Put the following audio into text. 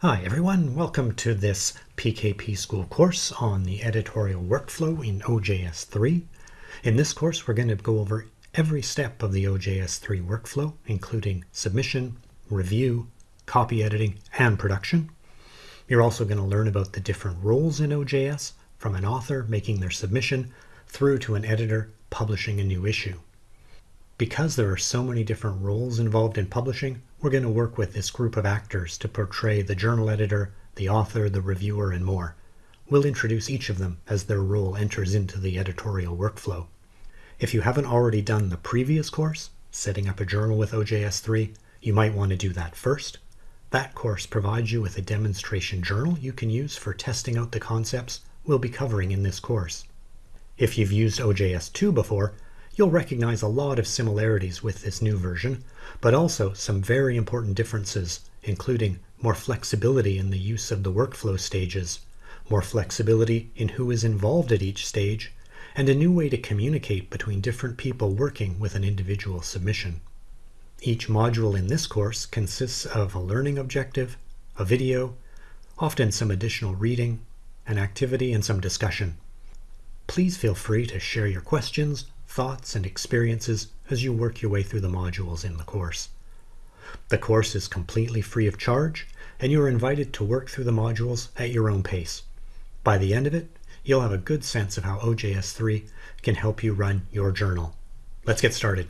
Hi everyone, welcome to this PKP School course on the editorial workflow in OJS3. In this course we're going to go over every step of the OJS3 workflow, including submission, review, copy editing, and production. You're also going to learn about the different roles in OJS, from an author making their submission through to an editor publishing a new issue. Because there are so many different roles involved in publishing, we're going to work with this group of actors to portray the journal editor, the author, the reviewer, and more. We'll introduce each of them as their role enters into the editorial workflow. If you haven't already done the previous course, setting up a journal with OJS3, you might want to do that first. That course provides you with a demonstration journal you can use for testing out the concepts we'll be covering in this course. If you've used OJS2 before, You'll recognize a lot of similarities with this new version, but also some very important differences, including more flexibility in the use of the workflow stages, more flexibility in who is involved at each stage, and a new way to communicate between different people working with an individual submission. Each module in this course consists of a learning objective, a video, often some additional reading, an activity, and some discussion. Please feel free to share your questions, thoughts, and experiences as you work your way through the modules in the course. The course is completely free of charge, and you are invited to work through the modules at your own pace. By the end of it, you'll have a good sense of how OJS3 can help you run your journal. Let's get started.